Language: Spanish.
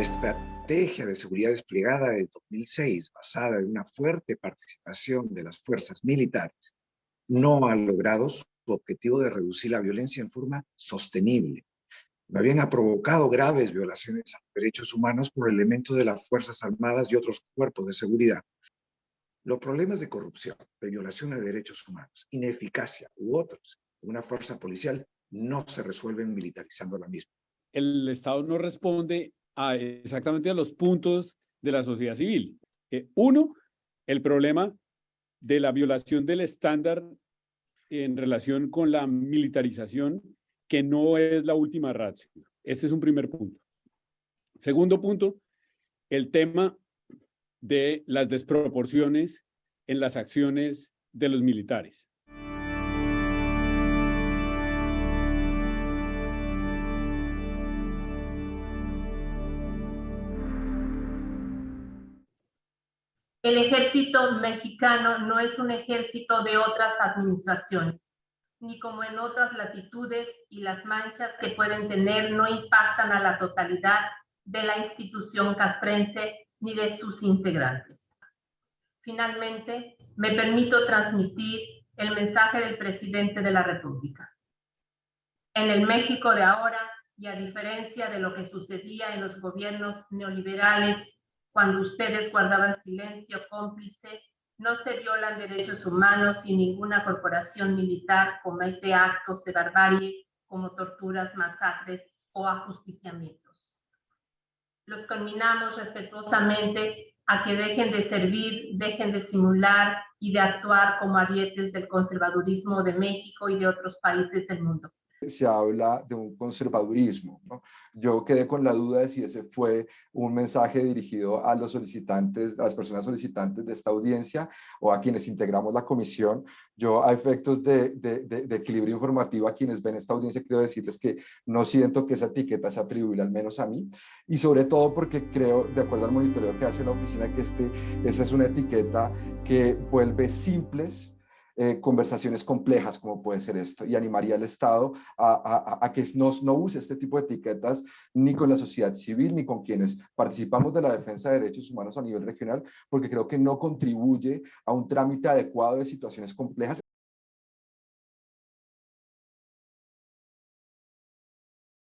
estrategia de seguridad desplegada en 2006, basada en una fuerte participación de las fuerzas militares, no ha logrado su objetivo de reducir la violencia en forma sostenible. No habían ha provocado graves violaciones a los derechos humanos por elementos de las Fuerzas Armadas y otros cuerpos de seguridad. Los problemas de corrupción, de violación de derechos humanos, ineficacia u otros una fuerza policial no se resuelven militarizando la misma. El Estado no responde exactamente a los puntos de la sociedad civil. Uno, el problema de la violación del estándar en relación con la militarización, que no es la última ratio. Este es un primer punto. Segundo punto, el tema de las desproporciones en las acciones de los militares. El ejército mexicano no es un ejército de otras administraciones, ni como en otras latitudes y las manchas que pueden tener no impactan a la totalidad de la institución castrense ni de sus integrantes. Finalmente, me permito transmitir el mensaje del presidente de la República. En el México de ahora, y a diferencia de lo que sucedía en los gobiernos neoliberales cuando ustedes guardaban silencio cómplice, no se violan derechos humanos y ninguna corporación militar comete actos de barbarie como torturas, masacres o ajusticiamientos. Los conminamos respetuosamente a que dejen de servir, dejen de simular y de actuar como arietes del conservadurismo de México y de otros países del mundo se habla de un conservadurismo. Yo quedé con la duda de si ese fue un mensaje dirigido a los solicitantes, a las personas solicitantes de esta audiencia o a quienes integramos la comisión. Yo a efectos de, equilibrio informativo a quienes ven esta audiencia quiero decirles que no siento que esa etiqueta se atribuye al menos a mí y sobre todo porque creo, de acuerdo al monitoreo que hace la oficina, que este, esta es una etiqueta que vuelve simples eh, conversaciones complejas como puede ser esto y animaría al Estado a, que no use este tipo de etiquetas ni con la sociedad civil ni con quienes participamos de la defensa de derechos humanos a nivel regional porque creo que no contribuye a un trámite adecuado de situaciones complejas